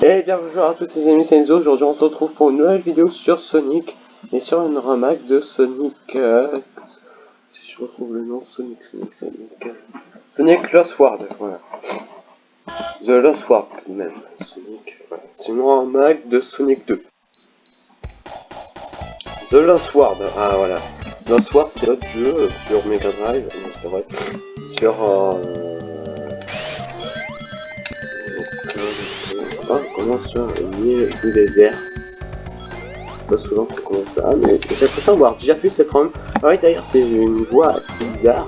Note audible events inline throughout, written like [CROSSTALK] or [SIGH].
Et bien bonjour à tous les amis, c'est Enzo, aujourd'hui on se retrouve pour une nouvelle vidéo sur Sonic et sur une remake de Sonic, euh, si je retrouve le nom, Sonic, Sonic, Sonic, euh, Sonic Lost World, voilà. The Lost World même, Sonic. C'est une remake de Sonic 2. The Lost World, ah voilà. Lost World c'est autre jeu sur Mega Drive, c'est vrai, sur... Euh, Ah, comment ça Une du désert. Pas souvent ça commence ça, mais j'ai l'impression d'avoir déjà vu cette run. Ah oui, d'ailleurs, c'est une voix bizarre.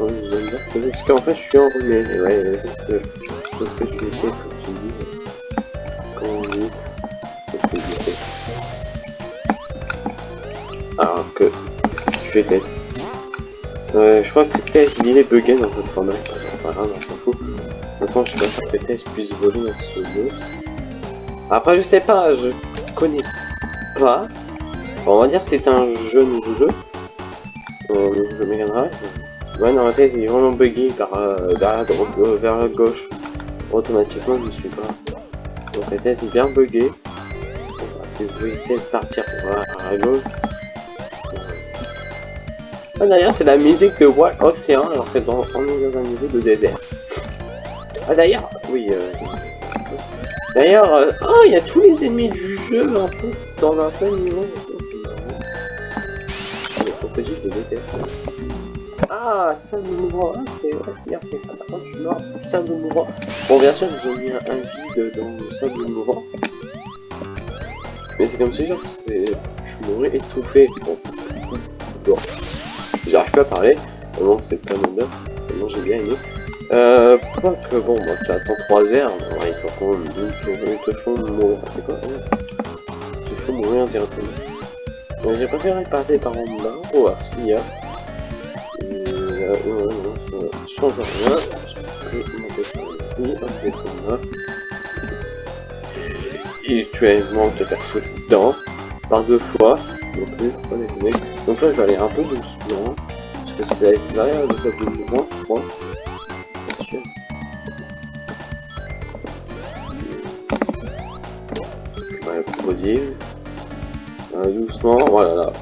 Parce qu'en fait, je suis enrhumé. Et ouais, c'est ce que je je crois que peut-être est bugué dans votre format. Pas grave, on s'en fout. Maintenant, je sais pas si peut-être je puisse voler dans ce jeu. Après, je sais pas, je connais pas. on va dire que c'est un jeu. Euh, je Mega Drive. Ouais, dans la tête, il est vraiment bugué vers, euh, vers, la droite, vers la gauche. Automatiquement, je ne suis pas. Donc la tête est bien. Si vous essayez de partir vers la gauche. Ah, d'ailleurs, c'est la musique de Wild Ocean, alors que dans, on est dans un niveau de désert. Ah, d'ailleurs, oui, euh... D'ailleurs, euh... oh, il y a tous les ennemis du jeu, en fait, dans un seul niveau. Les protéger, je. Ah, ça me mourant, ah, c'est vrai, c'est ça. Suis du sable mourant. Bon, bien sûr, j'ai mis un vide dans le sable mourant. Mais c'est comme si, genre, je mourrais étouffé. Bon, bon. J'arrive pas à parler, vraiment c'est pas mon bien, vraiment j'ai bien aimé. Euh, que bon, bah, tu attends 3 heures, ouais, il faut quand même, ils te font mourir, c'est quoi Ils te font mourir directement. Ouais, j'ai préféré passer par en bas, pour voir s'il y a. Euh, non, non, ça change rien. Je peux monter par ici, hop, descendre là. Et tu as te faire sauter dedans, par deux fois, donc plus, pas déconner. Donc là, je vais aller un peu doucement. Que c'est le top de mouvement, je crois. Euh, doucement, voilà là.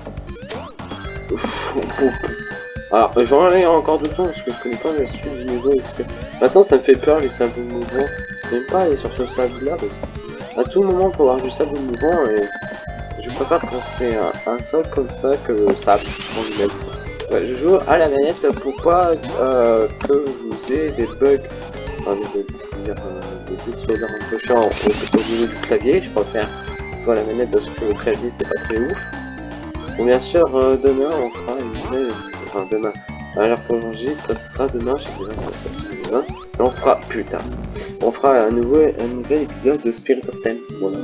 Alors, je vais aller encore doucement parce que je connais pas la suite du niveau. Que... Maintenant, ça me fait peur les sables mouvants. J'aime pas aller sur ce sable là parce qu'à tout moment, pour avoir du sable mouvant et je préfère penser à un sol comme ça que ça en lui-même. Je joue à la manette pour pas euh, que vous ayez des bugs, enfin des bugs, dire, euh, des bugs un peu chiants au, au, niveau du clavier. Je préfère à la manette parce que le clavier c'est pas très ouf. Bon, bien sûr, euh, demain on fera une enfin demain, alors pour manger, ça sera demain, je sais déjà, demain, on fera, putain, on fera un nouveau, un nouvel épisode de Spirit of Ten, voilà.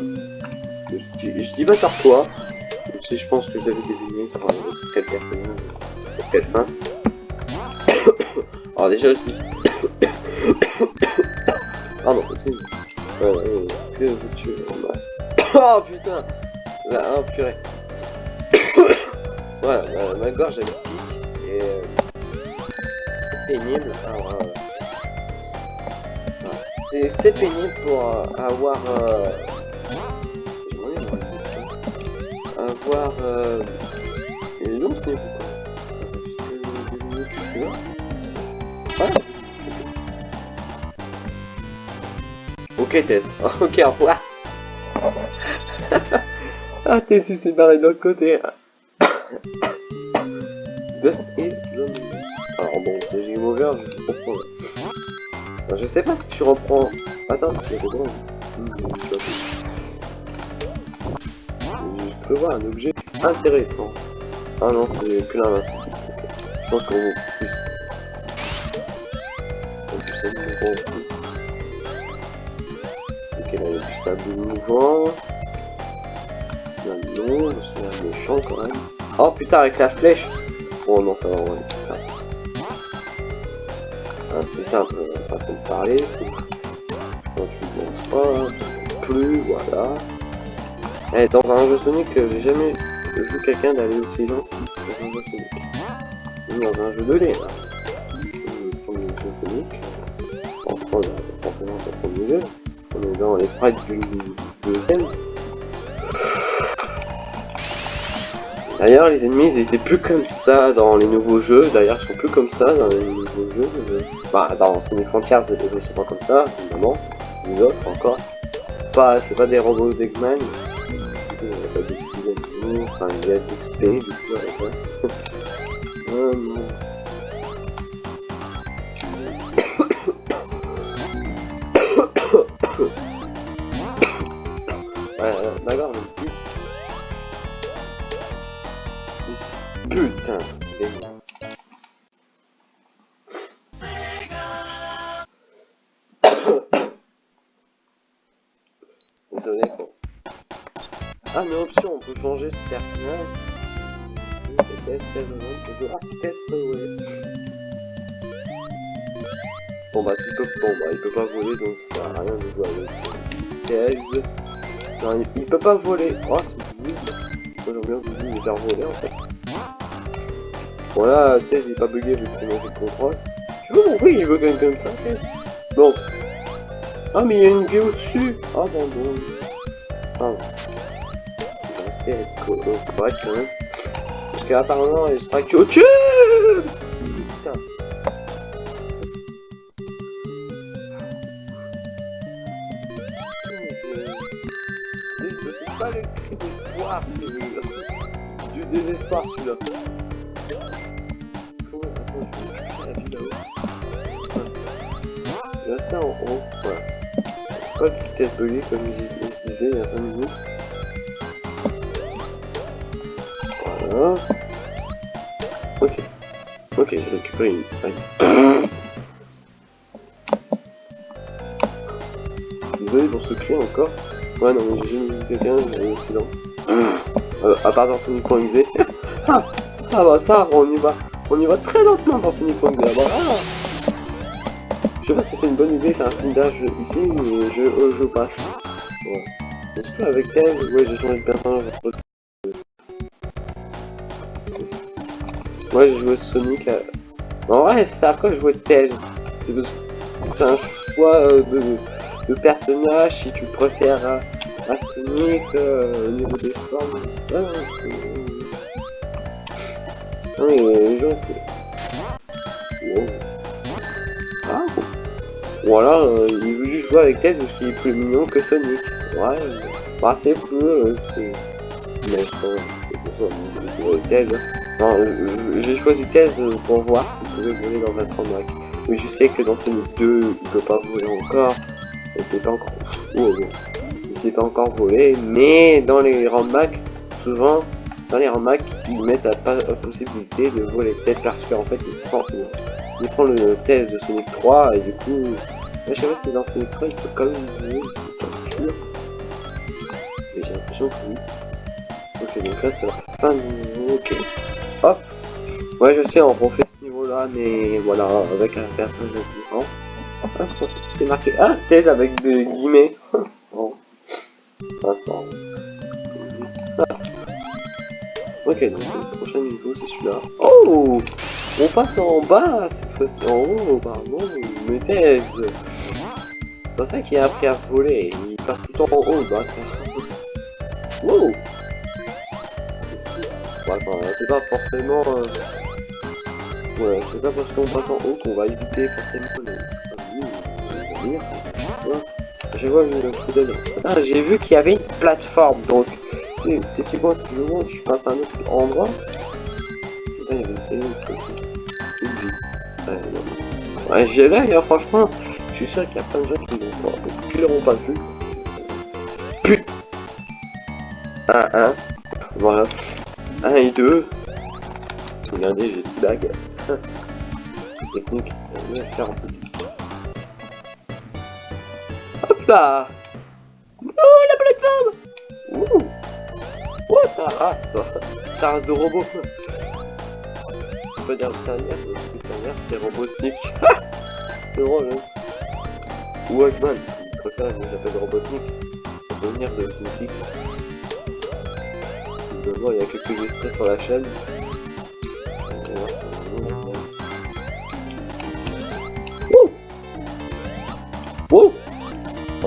Je, je dis pas sur toi, si je pense que vous avez deviné quelle personne, pour quelle fin. Alors déjà, je. Pardon, ouais, que veux-tu [COUGHS] Oh putain Là, oh purée [COUGHS] Voilà, ma, gorge elle pique, et... Euh, pénible. Euh, c'est pénible pour euh, avoir... Euh, avoir euh, noms ce [LAUGHS] Ok au revoir. [LAUGHS] ah t'es c'est pareil de l'autre côté. [COUGHS] Dust et zombie. Alors bon, c'est game over, je. Alors, je sais pas si tu reprends. Attends, c'est bon. Je peux voir un objet intéressant. Ah non, c'est plus l'invincible. Je pense qu'on du sable mouvant. Il y a un c'est un méchant quand même. Oh putain, avec la flèche Oh non, ça va, ouais, ça. Ah, c'est simple, façon de parler. Quand tu penses pas plus, voilà. Eh, dans un jeu Sonic, j'ai jamais vu quelqu'un d'aller aussi loin dans un jeu Sonic. Dans un jeu de lait, là. Premier jeu Sonic. on est forcément dans le premier jeu. On dans les sprites du. D'ailleurs, les ennemis, ils étaient plus comme ça dans les nouveaux jeux. D'ailleurs, ils sont plus comme ça dans les nouveaux jeux. Bah, dans Sonic Frontiers, ils sont pas comme ça, évidemment. Les autres, encore. Pas, c'est pas des robots d'Eggman. De animaux. Enfin, il y a d'XP, du coup. Bon bah, il peut, bon, bah, il peut pas voler donc ça sert à rien de jouer avec. Non, il, il peut pas voler. Oh, c'est nul. Moi j'aime bien vous me faire voler en fait. Voilà, Tails il est pas bugué vu que c'est de contrôle. Tu vois pourquoi il veut quelqu'un comme ça Tails Bon. Ah mais il y a une vie au-dessus Ah bon bon. Pardon. Être co- euh, correct quand même. Parce qu'apparemment il sera que au-dessus vie là-haut. Voilà. Restez en haut, voilà. Pas de vitesse buggée comme je disais il y a 20 minutes. Voilà. Ok. Ok, j'ai récupéré une faille. [COUGHS] Désolé pour ce cri encore. Ouais, non, mais j'ai vu quelqu'un, j'ai aussi lent. Euh, à part dans Sonic.exe. [LAUGHS] ah, ah bah ça, on y va. On y va très lentement dans Sonic.exe. Ah bah, ah. Je sais pas si c'est une bonne idée faire un blindage ici, mais je, euh, je passe. Ouais. Est-ce que avec elle, ouais, j'ai changé de personnage. Ouais, j'ai joué Sonic. À... En vrai, c'est après que je jouais Tails. C'est un choix euh, de, de personnage si tu préfères à Sonic euh, au niveau des formes. Ouais, c'est- Ah euh, les gens. c'est- Wow. Ah. Voilà, euh, il veut juste jouer avec Tails parce qu'il est plus mignon que Sonic. Ouais, euh, bah c'est plus, euh, c'est... Mais je c'est que je euh, euh, j'ai choisi euh, pour voir s'il pouvait voler dans un tremblage. Mais je sais que dans Sonic 2, il peut pas voler encore. Il peut pas encore... Oh. Sait pas encore voler, mais dans les rambacs, souvent, dans les rambacs, ils mettent la, la possibilité de voler peut-être parce qu'en fait, il prend, il prend le test de Sonic 3 et du coup, je sais pas si dans Sonic 3 il peut quand même voler, sûr. Mais j'ai l'impression que oui. Ok, donc là c'est la fin du niveau, ok. Hop Ouais, je sais, on refait ce niveau-là, mais voilà, avec un personnage différent. Ah, c'est marqué. Ah, Tails avec des guillemets. [LAUGHS] Attends. Ah. Ok, donc le prochain niveau c'est celui-là. Oh On passe en bas cette fois-ci. En haut, pardon. Mais Tails C'est pour ça qu'il a appris à voler. Il passe tout le temps en haut, le bâtard. Wow enfin, c'est pas forcément... euh, Ouais, c'est pas parce qu'on passe en haut qu'on va éviter forcément les... Je vois une poubelle. Ah, j'ai vu qu'il y avait une plateforme, donc... C'est quoi que je vois Je passe à un autre endroit une Une j'ai là, hein, franchement, je suis sûr qu'il y a plein de gens qui l'ont pas, vu. Putain 1, 1. Voilà. 1 et 2. Regardez, j'ai des bagues. [LAUGHS] Technique. Va faire un peu. Hop là Oh, la plateforme Ouh Oh, ta race, toi Ta race de robot On peut dire dernière, dernière, c'est Robotnik. [LAUGHS] c'est drôle, hein Ou Eggman, je préfère, mais j'appelle Robotnik. Pour souvenir de Snoopy. Évidemment, il y a quelques extraits sur la chaîne.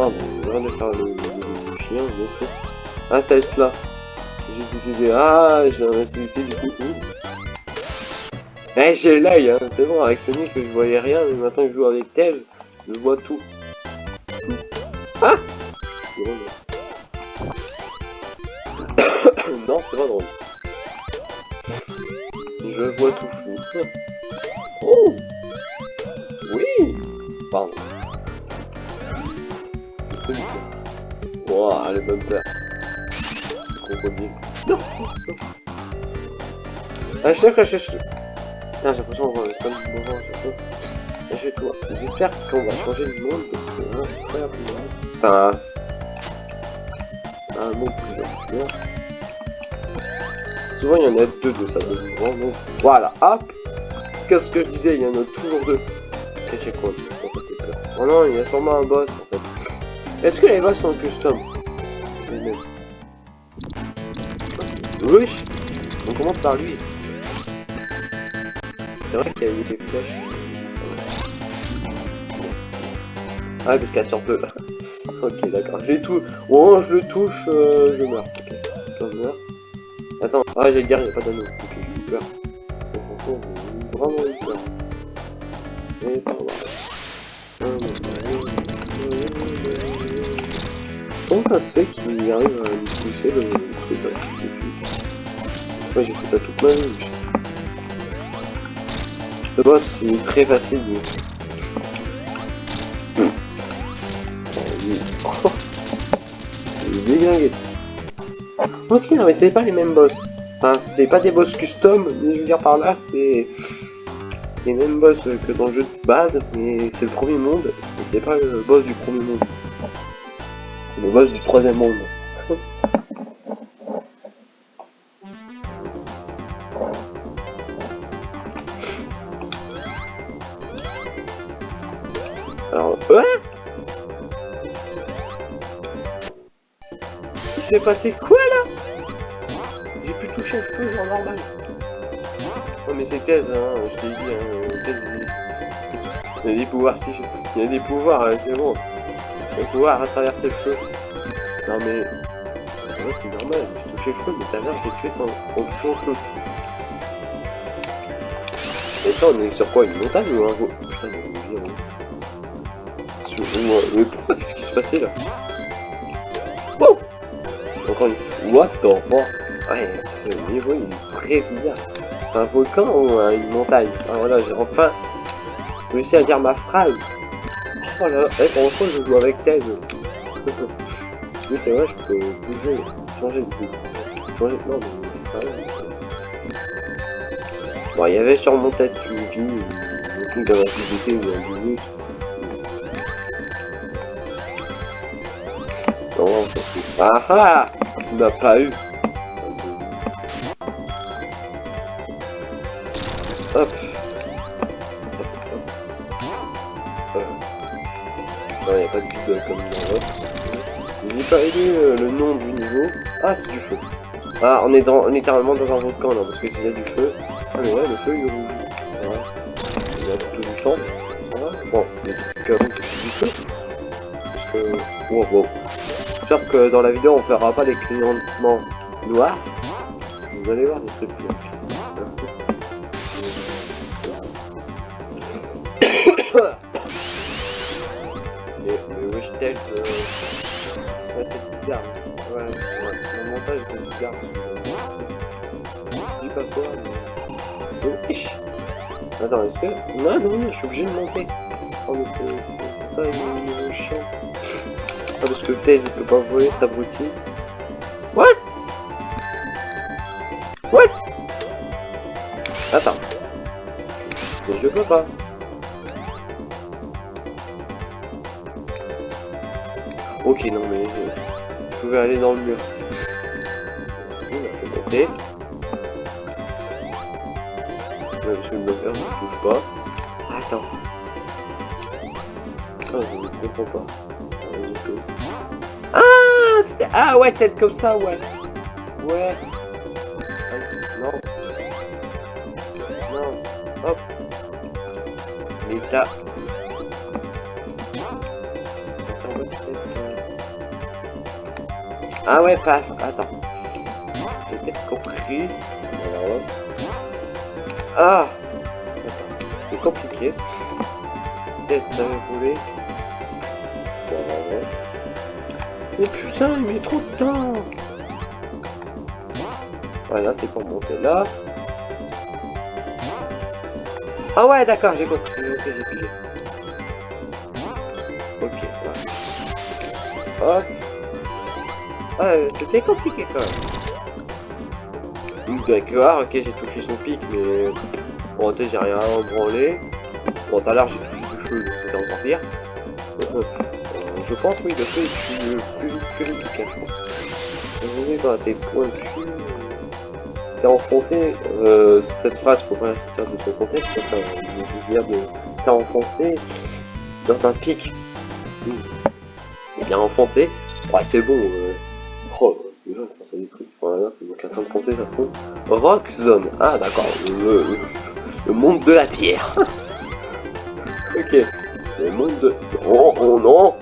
Ah bon, faire le, chien. Ah, ça être là. J'ai décidé, ah, j'ai un insolité du coup. Eh, j'ai l'œil, hein, c'est bon, avec Sonic je voyais rien, mais maintenant que je joue avec Tails, je vois tout. Ah [COUGHS] Non, c'est pas drôle. Je vois tout Wow, les bumpers. Crocodile. Non. Ah, je sais j'ai qu'on moment. J'espère qu'on va changer de monde parce que là, c'est incroyable. Enfin... Un monde plus grand. Souvent, il y en a deux de ça de mouvement, donc voilà, hop Qu'est-ce que je disais, il y en a toujours deux. C'est chez quoi? Oh non, il y a sûrement un boss. Est-ce que les boss sont custom Oui On commence par lui. C'est vrai qu'il y a eu des flèches. Ah, parce qu'elle sort peu [LAUGHS] ok, d'accord. Je les touche. Oh, je le touche, euh, je meurs. Ok. Attends, ah, j'ai dire, il n'y a pas d'anneau. Ok, j'ai eu peur. J'ai eu peur. Et là. Comment ça se fait qu'il arrive à me pousser le truc là Moi j'ai fait ça toute ma vie. Ce boss c'est très facile. [LAUGHS] Il est. Ok, non mais c'est pas les mêmes boss. Enfin, c'est pas des boss custom, je veux dire par là, c'est les mêmes boss que dans le jeu de base, mais c'est le premier monde, c'est pas le boss du premier monde. Le boss du troisième monde. Alors, ouais Il s'est passé quoi là? J'ai pu toucher le feu genre normal. Oh mais c'est 15 hein, je t'ai dit, hein, Il y a des pouvoirs, si je... Il y a des pouvoirs, hein, c'est bon. Des pouvoirs à traverser le feu. Non mais... C'est c'est normal, j'ai touché le feu, mais tout à j'ai tué son, feu. Et ça on est sur quoi Une montagne ou un Putain, il y a hein. Mais pourquoi Qu'est-ce qui se passait là? Oh Encore une... What the fuck? Ouais, ce niveau il est très bizarre un volcan ou une montagne? Ah, Voilà, j'ai enfin réussi à dire ma phrase. Oh là, eh, pour une fois, je joue avec Thèse. oui, c'est vrai, je peux bouger, changer de vie. Changer. Non, mais Bon, il y avait sur mon tête une vie, un truc de rapidité ou un minute. Non, ça Ah ah Tu m'as pas eu Ah, on est dans, littéralement dans un volcan là, parce que s'il y a du feu. Ah, mais ouais, le feu il est. Voilà. Il y a tout du sang. Voilà. Bon, il y a des trucs avant que c'est du feu. Que. Wow, wow. J'espère que dans la vidéo on fera pas des clignotements noirs. Vous allez voir des trucs quoi, mais. Attends, est-ce que. Non, non, je suis obligé de monter. Oh. Ah, parce que Taze, il peut pas voler, cet abruti. What? What? Attends. Mais je peux pas. Ok, non mais je, pouvais aller dans le mur. Monter. Même si le moteur ne bouge pas. Attends. Ah, je ne comprends pas. Ah, ah ouais, tête comme ça, ouais. Ouais. Ah, non. Non. Hop. Et là. Ah ouais, pas. Attends. Compris. Ah C'est compliqué. Que ça voulez Voilà. Mais putain, il met trop de temps Voilà, c'est pour monter là. Ah ouais, d'accord, j'ai compris. Ok, j'ai pigé. Ok, voilà. Hop. Ah, c'était compliqué quand même. D'accord, ok, j'ai touché son pic, mais... Bon, j'ai rien à branler. Bon, tout à l'heure, j'ai touché du feu, c'était encore pire. Euh, je pense, oui, le feu est plus, plus, plus efficace, je pense. Vous dans tes points de cul... T'es enfoncé, euh, cette phrase, faut pas la sortir de son contexte, ça veut dire de... T'es enfoncé dans un pic. Mmh. bien enfoncé. Ouais, c'est bon, euh... Trucs. Voilà, c'est donc train de penser, de toute façon. Rock Zone. Ah, d'accord. Le, monde de la pierre. [LAUGHS] ok. Le monde de... Oh, oh non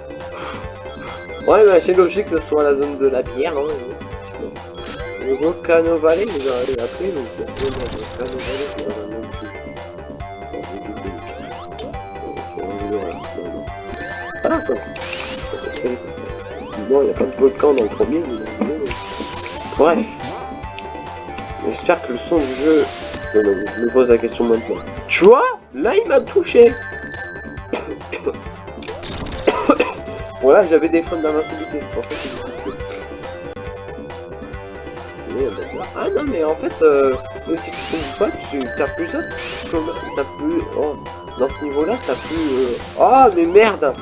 Ouais, mais c'est logique que ce soit la zone de la pierre, hein. Le Volcano Valley, vous avez appris, donc le dans Ah, quoi. Il a de volcan dans le premier, Bref. J'espère que le son du jeu... Je me pose la question maintenant. Tu vois Là, il m'a touché [COUGHS] Bon, là, j'avais des freins d'invincibilité. En fait, ah non, mais en fait, euh, si tu trouves pas, tu t'as plus... Oh, dans ce niveau-là, t'as plus... Euh... Oh, mais merde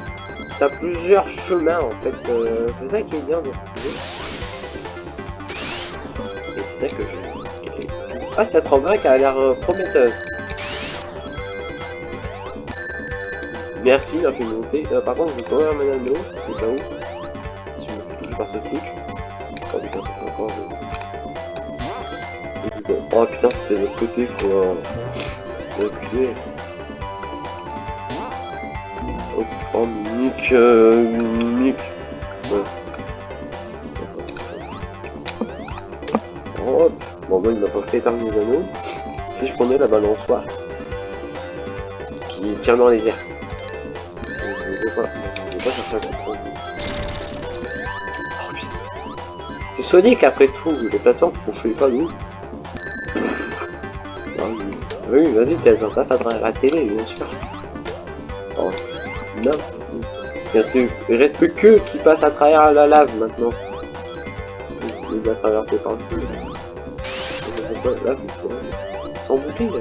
T'as plusieurs chemins, en fait. Euh, c'est ça qui est bien de c'est que je... Ah, cette qui a l'air euh, prometteuse. Merci, la communauté. Euh, par contre, vous pouvez un madame de au cas où. Si je par ce truc. Oh putain, c'est encore... Euh... Oh putain, c'était de l'autre côté, quoi. Reculer. Oh, oh, Mick, euh, Mick. Bon, moi, il m'a pas fait éteindre les anneaux. Si je prenais la balançoire qui tient dans les airs. Pas. C'est Sonic après tout, les plateformes qu'on fait pas nous. Ah oui, vas-y, t'as ça, ça à la télé, bien sûr. Oh, non. Il reste plus que qui passe à travers la lave maintenant. Il feu là, sans bouclier, là.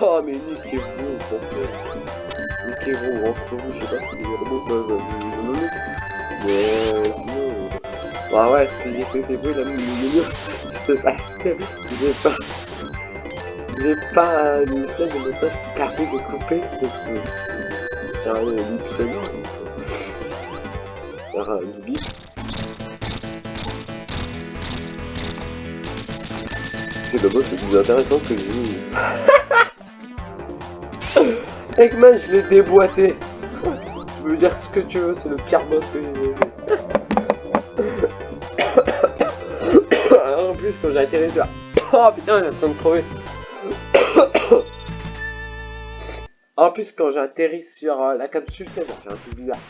Oh, [COUGHS] mais niquez-vous, pour Niquez-vous, vous, je sais pas si les robots peuvent vous. Mais, non. Bah ouais, si j'ai fait des bruits, là, [LAUGHS] c'est parce que j'ai pas... J'ai pas une scène de message permet de couper. C'est le boss le plus intéressant que j'ai [LAUGHS] vu. Eggman, je l'ai déboîté. Tu veux dire ce que tu veux, c'est le pire boss que j'ai vu. [COUGHS] en plus, quand j'ai atterri là. Oh putain, il est en train de crever. [COUGHS] en plus, quand j'ai atterri sur euh, la capsule, j'ai un truc bizarre.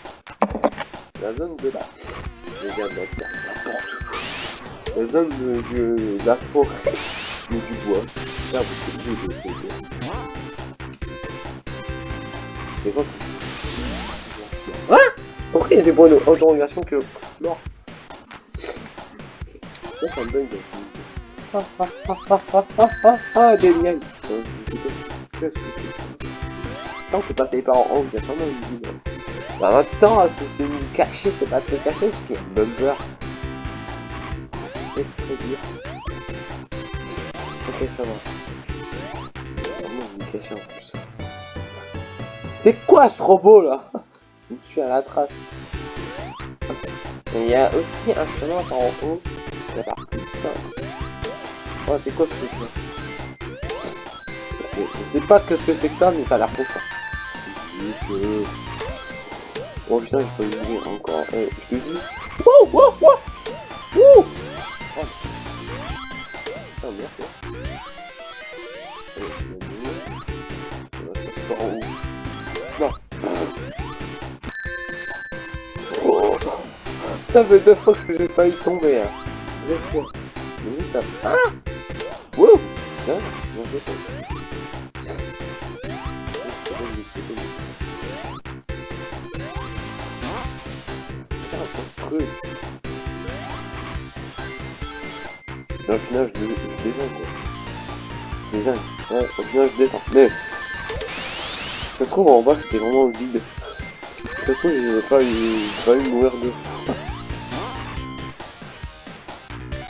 La zone de là. Je viens de La zone de, de, de la forêt du bois. Faire beaucoup de C'est quoi Hein Pourquoi il y a des points que... Non. Ça, ça me donne des... Ah ah ah ah ah ah ah ah des liens. Tant que passer par en haut, il a vie. Bah maintenant, si c'est une cachée, c'est pas très caché, parce qu'il y a une bumper. C'est. C'est quoi ce robot là? [LAUGHS] Je suis à la trace. Il y a aussi un chemin par en haut. Oh, c'est quoi ce truc Je sais pas ce que c'est que ça, mais ça a l'air trop que... Oh putain, pas oublié encore. Je Ça fait deux fois que j'ai failli tomber, hein. Mais ça... Ah Wouh Bien, bien final, je, je descends, descends. Ouais, au final, je descends. Se trouve, en bas, c'était vraiment vide. Ça se trouve, j'ai pas eu, pas eu mourir de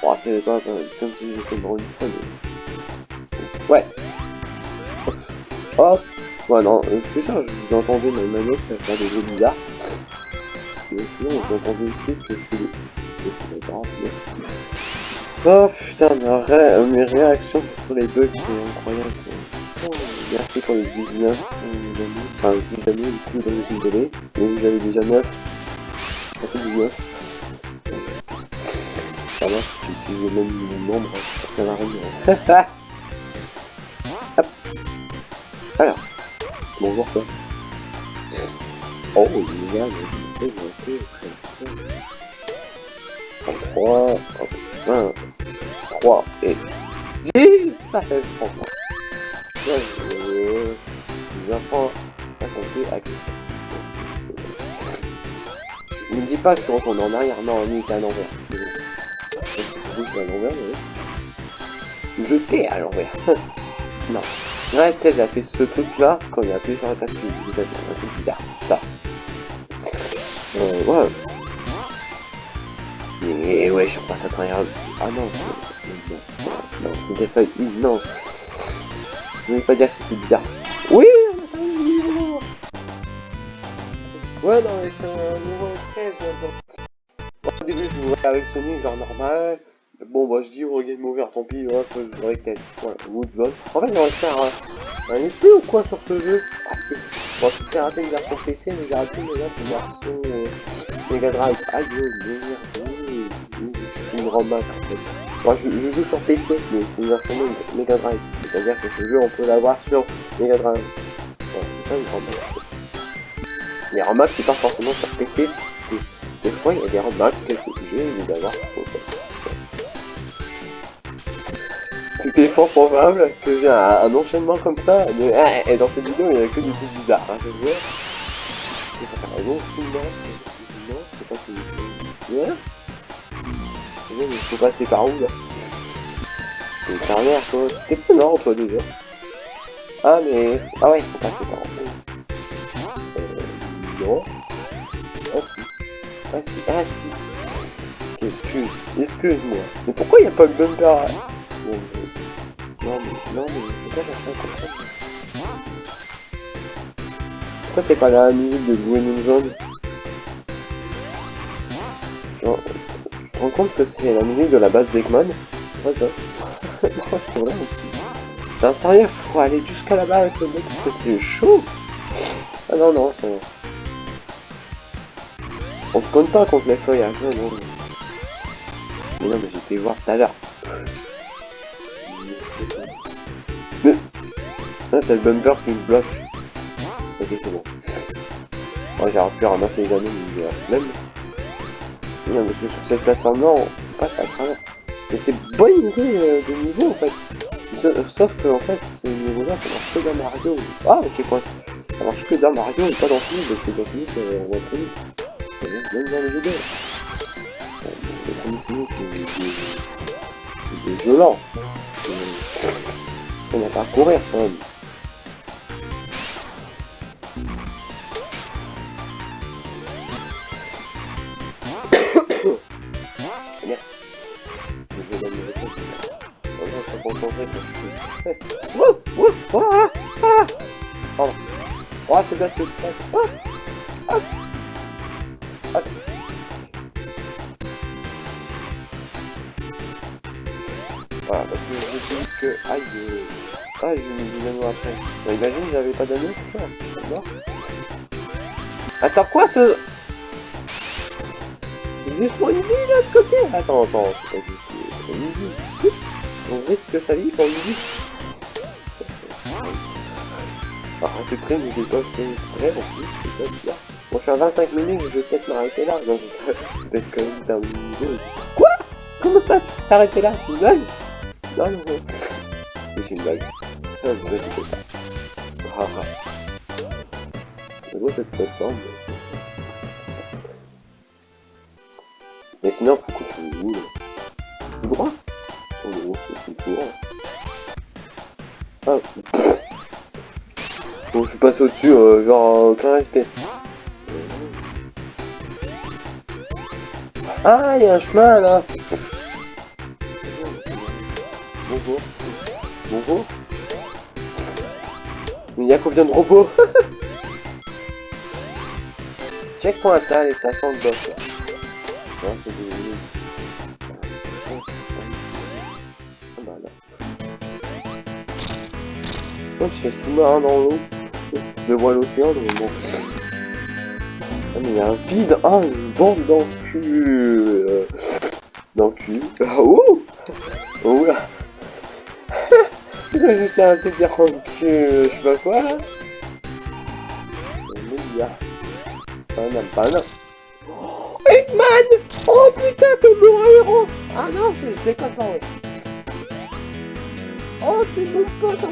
Oh, c'est pas, comme si j'étais mort une fois. Ouais. Hop. Ouais, non, c'est ça, vous entendez ma manette faire des jeux bizarres. Mais sinon, vous entendez aussi que c'est des... Oh putain, mes réactions sur les bugs, c'est incroyable. Oh, merci pour les 19 enfin 10 années du coup dans les télé. Mais vous avez déjà 9. Ça fait 19. Ça va, j'utilise le même nombre, ça va rien. Hop. Alors, bonjour quoi. Oh, il y a le 3, 1, 3 et 10 Ça fait franchement. Là, J'apprends à compter à Ne me dis pas que je retourne en arrière, non, lui c'est à l'envers. Je à l'envers, non. Ouais, a fait ce truc là quand il a appuyé sur la bizarre. Ça. Euh, ouais. Mais ouais, je repasse à travers... Ah non, non, non, c'était pas... Non. Je voulais pas dire que c'était bizarre. Oui Ouais, non, mais c'est un niveau 13. Bon, au début, avec Sony, genre normal. Bon, bah, je dis, oh, game over, tant pis, ouais, faut. Ouais, Woodball. En fait, va faire un, un essai ou quoi sur ce jeu? Bon, j'ai raté une version PC, mais j'ai raté une version euh, Mega Drive. Aïe, merde une fait. Moi je, je, joue sur PC, mais c'est une version Mega Drive. C'est-à-dire que ce jeu on peut l'avoir sur Mega Drive. c'est pas une ROM Les ROM c'est pas forcément sur PC. Des fois il y a des ROM quelques jeux, il d'avoir Il est fort probable que j'ai un, enchaînement comme ça, mais ah, et dans cette vidéo il y a que des trucs bizarres, hein, je il faut passer par où là C'est carrière quoi. T'es pas mort toi déjà. Ah mais. Ah ouais, faut passer par où Euh. Non. Ah si. Ah si. Ah si. Excuse. Excuse-moi. Mais pourquoi il a pas de bumper là Non mais. Non mais. Pourquoi j'ai ça Pourquoi t'es pas la musique de Gwen Zone te rends compte que c'est la musique de la base d'Eggman Ouais, ça. [LAUGHS] un sérieux, faut aller jusqu'à là-bas avec le mec, c'est chaud Ah non, non, c'est... On se compte pas contre les feuillages, non, non. Mais non, mais j'étais voir tout à l'heure. Mais... C'est le bumper qui me bloque. Ok, c'est bon. Moi, j'aurais pu ramasser les anneaux, mais même. Non, mais sur cette plateforme-là, on passe à travers. Mais c'est bonne idée euh, de niveau en fait. Sauf, que en fait, ce niveau-là, ça marche que dans Mario. Ah, ok, quoi. Ça marche que dans Mario et pas dans Sonic, parce que dans Sonic, euh, on va très vite. Même dans les jeux Le premier c'est violent. On n'a pas à courir quand même. Concentrer quand Wouh Wouh Ah Ah Pardon. Oh, c'est bien, c'est bien. Ah Ah Ah Voilà, parce que je dis que... Aïe Ah, j'ai mis des anneaux après. Bah, imagine, j'avais pas d'anneaux, c'est ça. Attends, quoi ce... Il est pour une vie de côté? Attends, attends, c'est pas juste On risque sa vie pour une vie. Ah, c'est prêt, mais j'ai pas fait prêt en c'est pas. Bon, je suis à 25 minutes, je vais peut-être m'arrêter là, donc [LAUGHS] peut-être quand même. Quoi? Comment ça? T'arrêter là C'est une blague? Non, non, non. C'est une blague. Ah, pas. Ah, ah. C'est beau cette plateforme. Mais sinon, droit Oh non, Ah. Bon, je suis passé au-dessus, euh, genre, euh, aucun respect. Ah, il y a un chemin là Bonjour. Bonjour. Il y a combien de robots? [LAUGHS] Checkpoint à les stations de boss là. Oh, je suis sous-marin dans l'eau. Je vois l'océan. Ah, mais il y a un vide. Ah, une bande dans le cul. Dans le cul. Ah, Oh là [LAUGHS] sais un peu dire en je sais pas quoi là. Banane, banane. Oh, Eggman Oh putain, t'es mon héros Ah non, je, déconne pas. Oh, c'est mon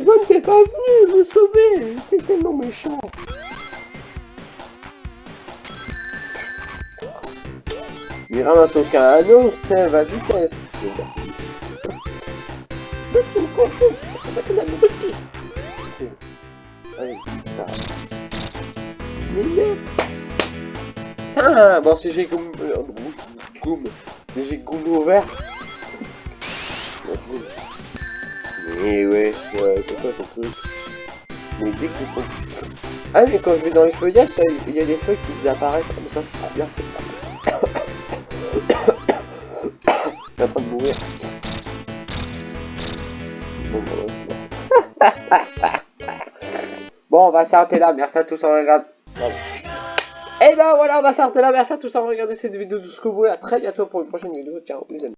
Yvonne t'es pas venu me sauver T'es tellement méchant. Il ramasse aucun anneau, c'est vas-y teste. [LAUGHS] Putain, bon si j'ai goum... Euh, goum... Si j'ai goum ouvert... Mais ouais, ouais, c'est quoi ton truc? Mais dès que faut... Ah mais quand je vais dans les feuillages, il y a des feuilles qui apparaissent, comme ça c'est bien, [COUGHS] Je en train de mourir. [LAUGHS] Bon, on va s'arrêter là. Merci à tous en regardant. Et ben voilà, on va s'arrêter là. Merci à tous en regarder cette vidéo jusqu'au bout. À très bientôt pour une prochaine vidéo. Ciao, les amis.